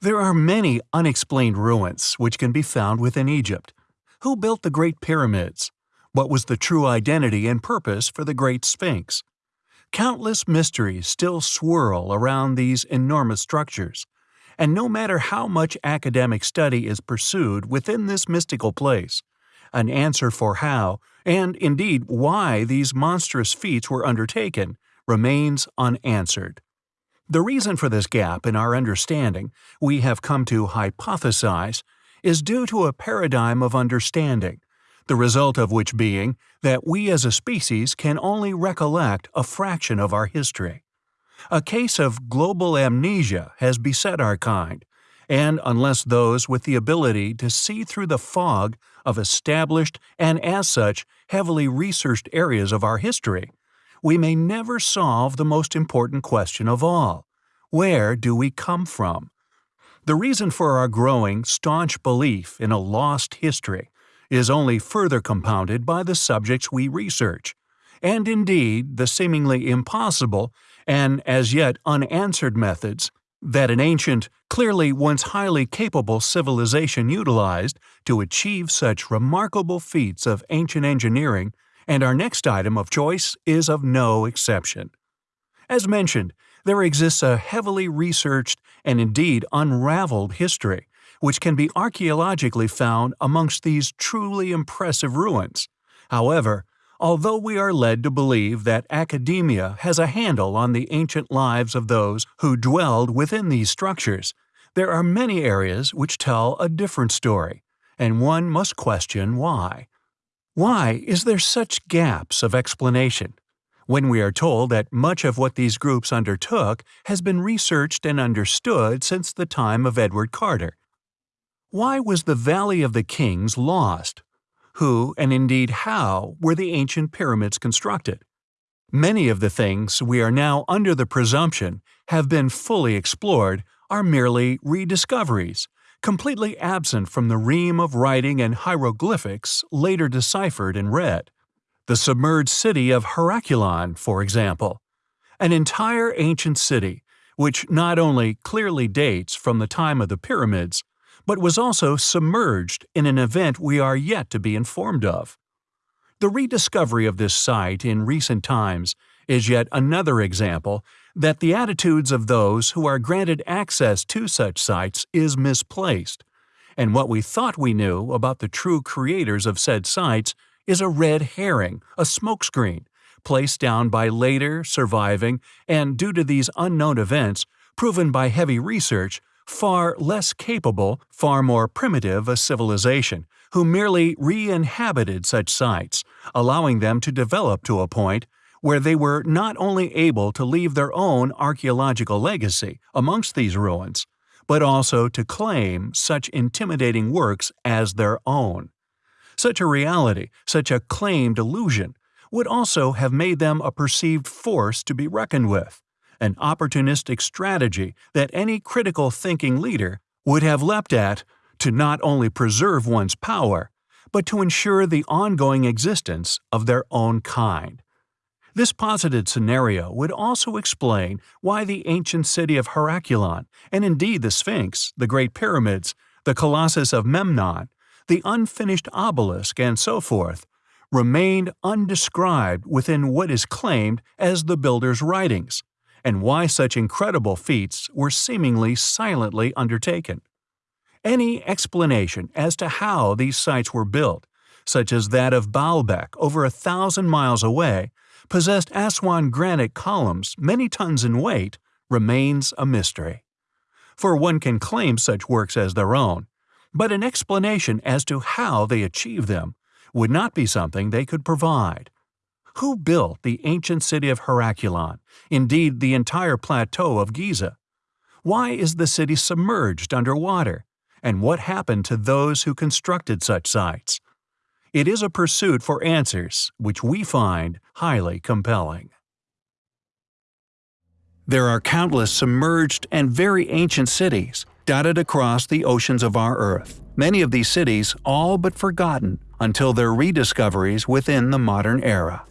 There are many unexplained ruins which can be found within Egypt. Who built the Great Pyramids? What was the true identity and purpose for the Great Sphinx? Countless mysteries still swirl around these enormous structures, and no matter how much academic study is pursued within this mystical place, an answer for how, and indeed why these monstrous feats were undertaken, remains unanswered. The reason for this gap in our understanding, we have come to hypothesize, is due to a paradigm of understanding, the result of which being that we as a species can only recollect a fraction of our history. A case of global amnesia has beset our kind, and unless those with the ability to see through the fog of established and as such heavily researched areas of our history, we may never solve the most important question of all where do we come from? The reason for our growing, staunch belief in a lost history is only further compounded by the subjects we research, and indeed the seemingly impossible and as yet unanswered methods that an ancient, clearly once highly capable civilization utilized to achieve such remarkable feats of ancient engineering and our next item of choice is of no exception. As mentioned, there exists a heavily researched and indeed unraveled history, which can be archaeologically found amongst these truly impressive ruins. However, although we are led to believe that academia has a handle on the ancient lives of those who dwelled within these structures, there are many areas which tell a different story, and one must question why. Why is there such gaps of explanation? When we are told that much of what these groups undertook has been researched and understood since the time of Edward Carter. Why was the Valley of the Kings lost? Who, and indeed how, were the ancient pyramids constructed? Many of the things we are now under the presumption have been fully explored are merely rediscoveries, completely absent from the ream of writing and hieroglyphics later deciphered and read. The submerged city of Heracleion, for example. An entire ancient city, which not only clearly dates from the time of the pyramids, but was also submerged in an event we are yet to be informed of. The rediscovery of this site in recent times is yet another example that the attitudes of those who are granted access to such sites is misplaced, and what we thought we knew about the true creators of said sites is a red herring, a smokescreen, placed down by later, surviving, and due to these unknown events, proven by heavy research, far less capable, far more primitive a civilization, who merely re-inhabited such sites, allowing them to develop to a point where they were not only able to leave their own archaeological legacy amongst these ruins, but also to claim such intimidating works as their own. Such a reality, such a claimed illusion, would also have made them a perceived force to be reckoned with, an opportunistic strategy that any critical thinking leader would have leapt at to not only preserve one's power, but to ensure the ongoing existence of their own kind. This posited scenario would also explain why the ancient city of Heracleion, and indeed the Sphinx, the Great Pyramids, the Colossus of Memnon, the unfinished obelisk, and so forth, remained undescribed within what is claimed as the builder's writings, and why such incredible feats were seemingly silently undertaken. Any explanation as to how these sites were built, such as that of Baalbek over a thousand miles away, possessed Aswan granite columns many tons in weight, remains a mystery. For one can claim such works as their own, but an explanation as to how they achieved them would not be something they could provide. Who built the ancient city of Heracleion, indeed the entire plateau of Giza? Why is the city submerged under water? And what happened to those who constructed such sites? It is a pursuit for answers which we find highly compelling. There are countless submerged and very ancient cities dotted across the oceans of our Earth, many of these cities all but forgotten until their rediscoveries within the modern era.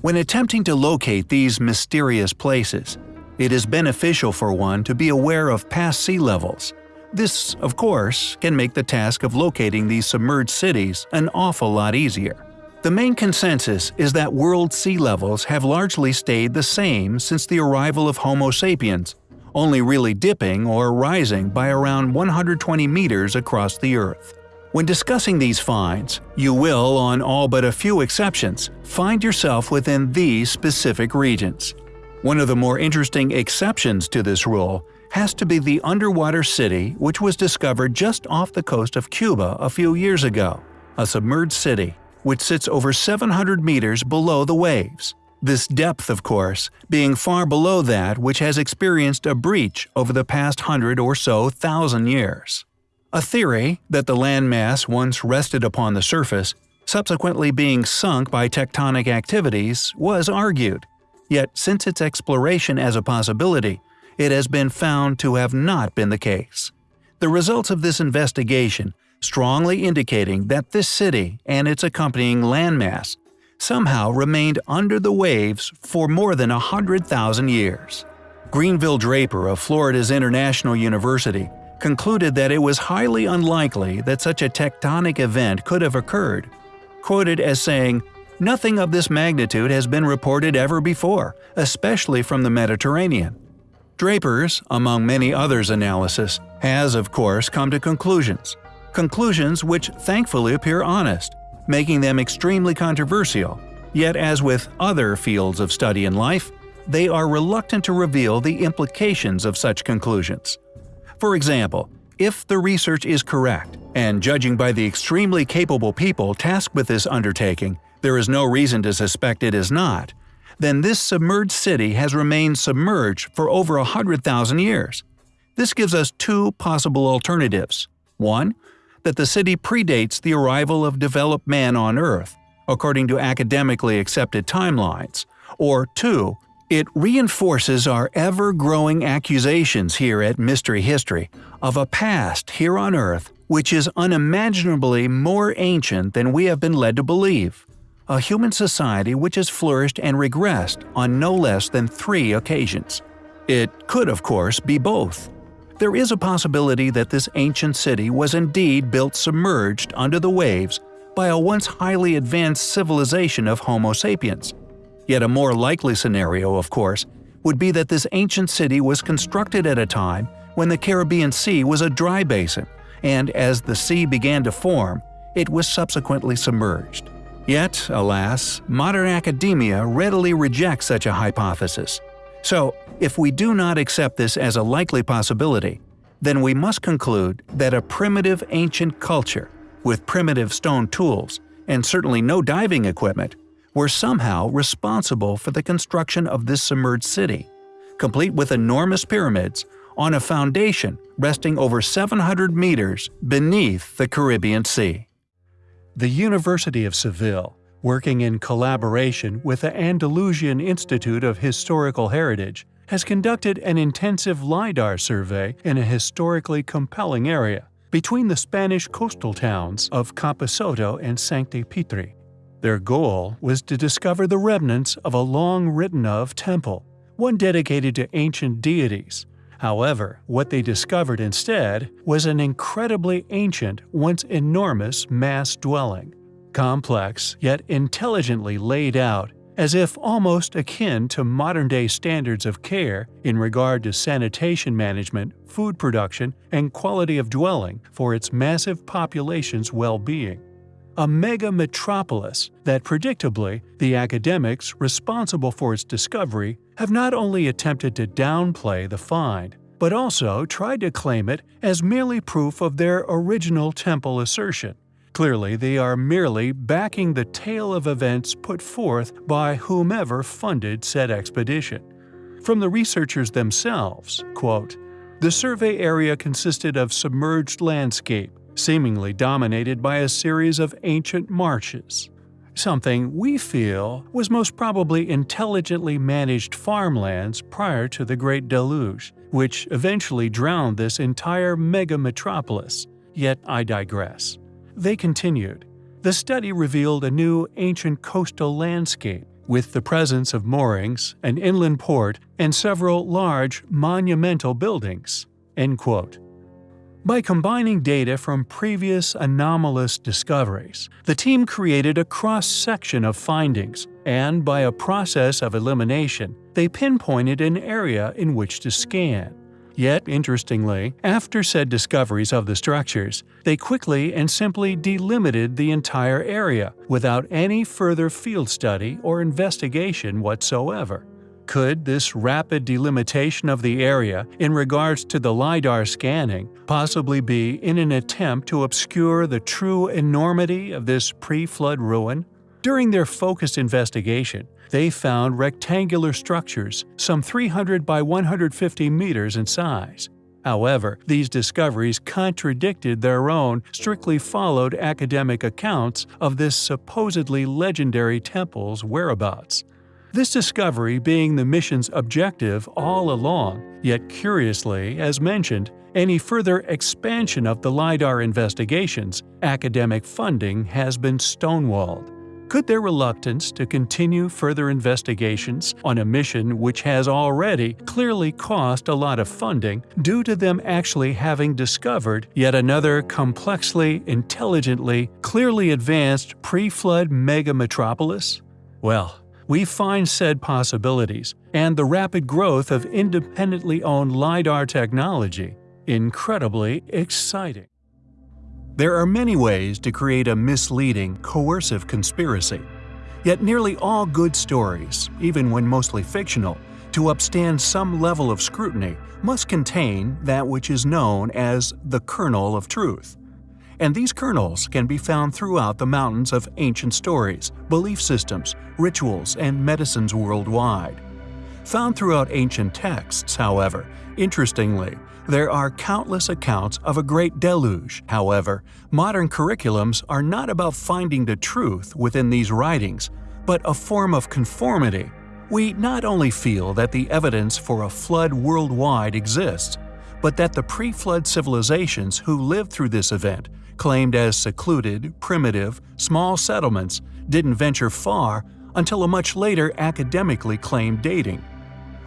When attempting to locate these mysterious places, it is beneficial for one to be aware of past sea levels, This, of course, can make the task of locating these submerged cities an awful lot easier. The main consensus is that world sea levels have largely stayed the same since the arrival of Homo sapiens, only really dipping or rising by around 120 meters across the Earth. When discussing these finds, you will, on all but a few exceptions, find yourself within these specific regions. One of the more interesting exceptions to this rule has to be the underwater city which was discovered just off the coast of Cuba a few years ago, a submerged city which sits over 700 meters below the waves. This depth, of course, being far below that which has experienced a breach over the past hundred or so thousand years. A theory that the landmass once rested upon the surface, subsequently being sunk by tectonic activities, was argued. Yet since its exploration as a possibility, it has been found to have not been the case. The results of this investigation strongly indicating that this city and its accompanying landmass somehow remained under the waves for more than 100,000 years. Grenville Draper of Florida's International University concluded that it was highly unlikely that such a tectonic event could have occurred, quoted as saying, Nothing of this magnitude has been reported ever before, especially from the Mediterranean. Draper's, among many others' analysis, has of course come to conclusions. Conclusions which thankfully appear honest, making them extremely controversial. Yet as with other fields of study in life, they are reluctant to reveal the implications of such conclusions. For example, if the research is correct, and judging by the extremely capable people tasked with this undertaking, there is no reason to suspect it is not, then this submerged city has remained submerged for over 100,000 years. This gives us two possible alternatives. One, that the city predates the arrival of developed man on Earth, according to academically accepted timelines, or two, it reinforces our ever-growing accusations here at Mystery History of a past here on Earth which is unimaginably more ancient than we have been led to believe. A human society which has flourished and regressed on no less than three occasions. It could, of course, be both. There is a possibility that this ancient city was indeed built submerged under the waves by a once highly advanced civilization of Homo sapiens. Yet a more likely scenario, of course, would be that this ancient city was constructed at a time when the Caribbean Sea was a dry basin, and as the sea began to form, it was subsequently submerged. Yet, alas, modern academia readily rejects such a hypothesis. So, if we do not accept this as a likely possibility, then we must conclude that a primitive ancient culture, with primitive stone tools, and certainly no diving equipment, were somehow responsible for the construction of this submerged city, complete with enormous pyramids on a foundation resting over 700 meters beneath the Caribbean Sea. The University of Seville, working in collaboration with the Andalusian Institute of Historical Heritage, has conducted an intensive LIDAR survey in a historically compelling area between the Spanish coastal towns of Camposoto and Sancti Petri. Their goal was to discover the remnants of a long written of temple, one dedicated to ancient deities. However, what they discovered instead was an incredibly ancient, once enormous mass dwelling, complex yet intelligently laid out, as if almost akin to modern-day standards of care in regard to sanitation management, food production, and quality of dwelling for its massive population's well-being a mega metropolis that predictably the academics responsible for its discovery have not only attempted to downplay the find, but also tried to claim it as merely proof of their original temple assertion. Clearly, they are merely backing the tale of events put forth by whomever funded said expedition. From the researchers themselves, quote, the survey area consisted of submerged landscape, seemingly dominated by a series of ancient marshes. Something we feel was most probably intelligently managed farmlands prior to the Great Deluge, which eventually drowned this entire mega metropolis. Yet I digress. They continued. The study revealed a new ancient coastal landscape with the presence of moorings, an inland port, and several large, monumental buildings. End quote. By combining data from previous anomalous discoveries, the team created a cross-section of findings, and by a process of elimination, they pinpointed an area in which to scan. Yet, interestingly, after said discoveries of the structures, they quickly and simply delimited the entire area without any further field study or investigation whatsoever. Could this rapid delimitation of the area in regards to the LiDAR scanning possibly be in an attempt to obscure the true enormity of this pre-flood ruin? During their focused investigation, they found rectangular structures some 300 by 150 meters in size. However, these discoveries contradicted their own strictly followed academic accounts of this supposedly legendary temple's whereabouts. This discovery being the mission's objective all along, yet curiously, as mentioned, any further expansion of the LiDAR investigations, academic funding has been stonewalled. Could their reluctance to continue further investigations on a mission which has already clearly cost a lot of funding due to them actually having discovered yet another complexly, intelligently, clearly advanced pre-flood mega-metropolis? Well, we find said possibilities and the rapid growth of independently owned LiDAR technology incredibly exciting. There are many ways to create a misleading, coercive conspiracy. Yet nearly all good stories, even when mostly fictional, to upstand some level of scrutiny must contain that which is known as the kernel of truth and these kernels can be found throughout the mountains of ancient stories, belief systems, rituals, and medicines worldwide. Found throughout ancient texts, however, interestingly, there are countless accounts of a great deluge. However, modern curriculums are not about finding the truth within these writings, but a form of conformity. We not only feel that the evidence for a flood worldwide exists, but that the pre-flood civilizations who lived through this event claimed as secluded, primitive, small settlements, didn't venture far until a much later academically claimed dating.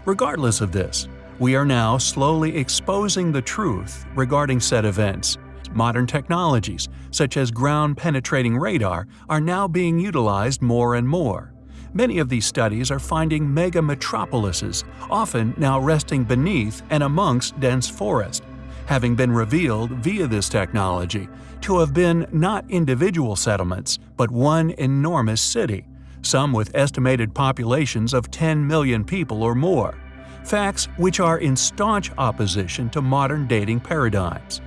Regardless of this, we are now slowly exposing the truth regarding said events. Modern technologies, such as ground-penetrating radar, are now being utilized more and more. Many of these studies are finding mega metropolises, often now resting beneath and amongst dense forest, having been revealed via this technology to have been not individual settlements, but one enormous city, some with estimated populations of 10 million people or more, facts which are in staunch opposition to modern dating paradigms.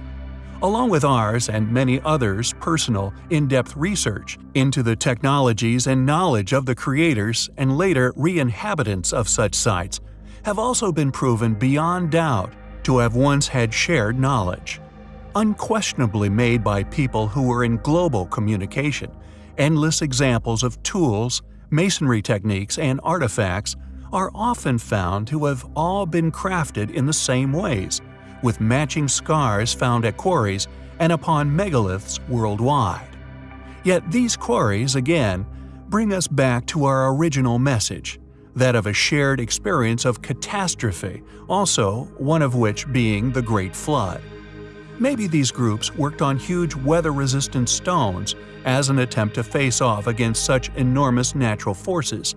Along with ours and many others' personal, in-depth research into the technologies and knowledge of the creators and later re-inhabitants of such sites have also been proven beyond doubt to have once had shared knowledge. Unquestionably made by people who were in global communication, endless examples of tools, masonry techniques, and artifacts are often found to have all been crafted in the same ways, with matching scars found at quarries and upon megaliths worldwide. Yet these quarries, again, bring us back to our original message that of a shared experience of catastrophe, also one of which being the Great Flood. Maybe these groups worked on huge weather-resistant stones as an attempt to face off against such enormous natural forces.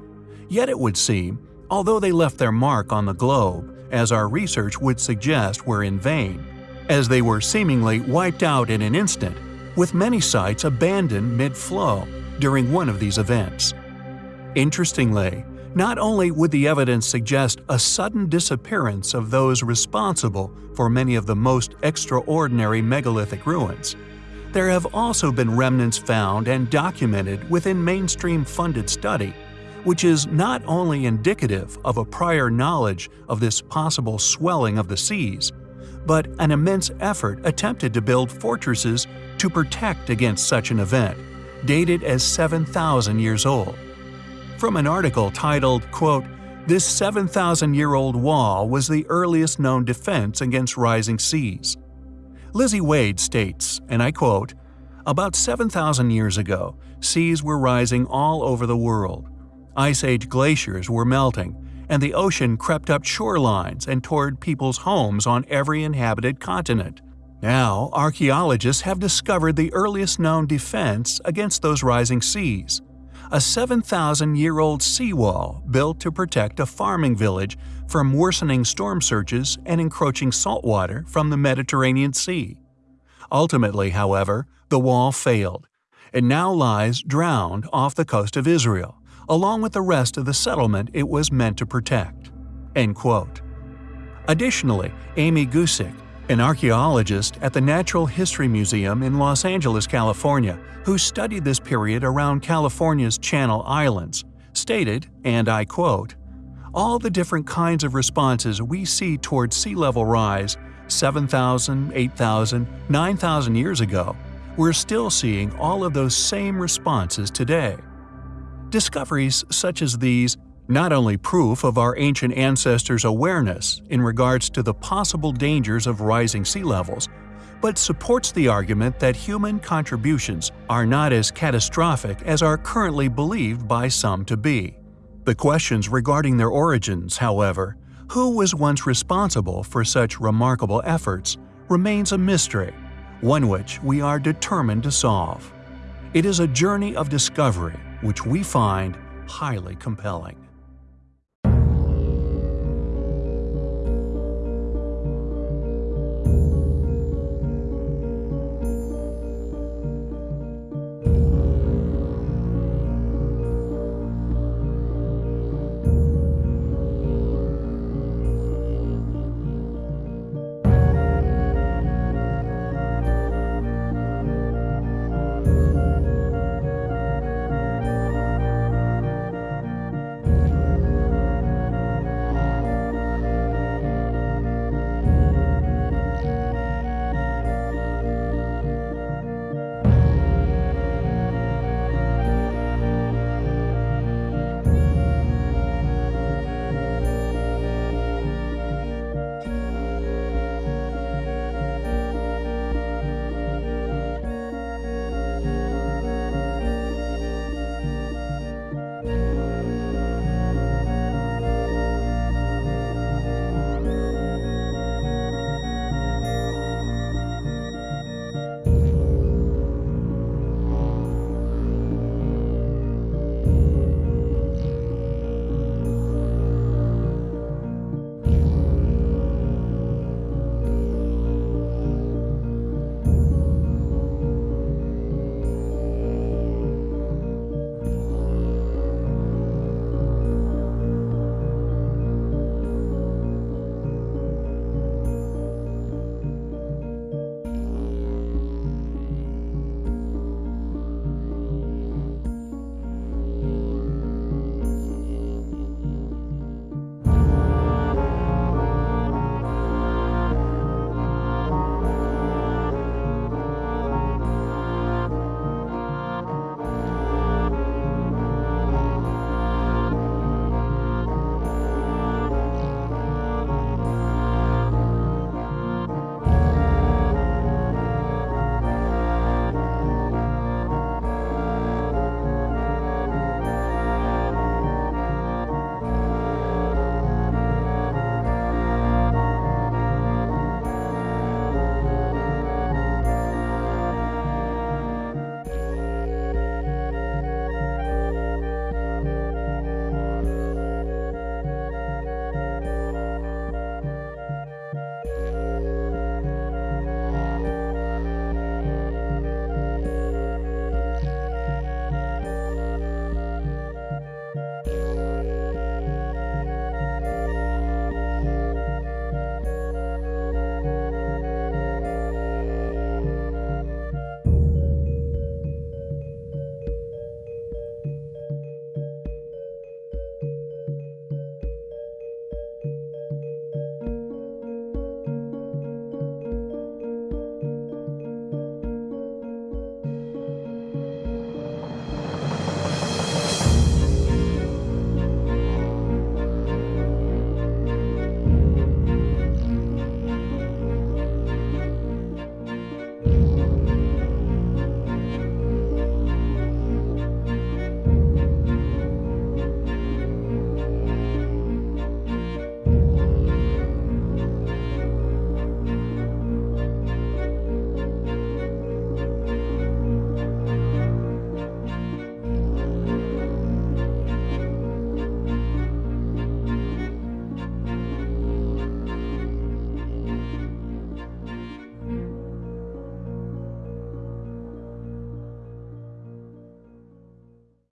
Yet it would seem, although they left their mark on the globe, as our research would suggest were in vain, as they were seemingly wiped out in an instant, with many sites abandoned mid-flow during one of these events. Interestingly, not only would the evidence suggest a sudden disappearance of those responsible for many of the most extraordinary megalithic ruins, there have also been remnants found and documented within mainstream funded study, which is not only indicative of a prior knowledge of this possible swelling of the seas, but an immense effort attempted to build fortresses to protect against such an event, dated as 7,000 years old from an article titled, quote, This 7,000-year-old wall was the earliest known defense against rising seas. Lizzie Wade states, and I quote, About 7,000 years ago, seas were rising all over the world. Ice Age glaciers were melting, and the ocean crept up shorelines and toward people's homes on every inhabited continent. Now, archaeologists have discovered the earliest known defense against those rising seas a 7,000 year old seawall built to protect a farming village from worsening storm surges and encroaching saltwater from the Mediterranean Sea. Ultimately, however, the wall failed. It now lies drowned off the coast of Israel, along with the rest of the settlement it was meant to protect. End quote. Additionally, Amy Gusick, an archaeologist at the Natural History Museum in Los Angeles, California, who studied this period around California's Channel Islands, stated, and I quote, All the different kinds of responses we see toward sea level rise 7,000, 8,000, 9,000 years ago, we're still seeing all of those same responses today. Discoveries such as these not only proof of our ancient ancestors' awareness in regards to the possible dangers of rising sea levels, but supports the argument that human contributions are not as catastrophic as are currently believed by some to be. The questions regarding their origins, however, who was once responsible for such remarkable efforts, remains a mystery, one which we are determined to solve. It is a journey of discovery which we find highly compelling.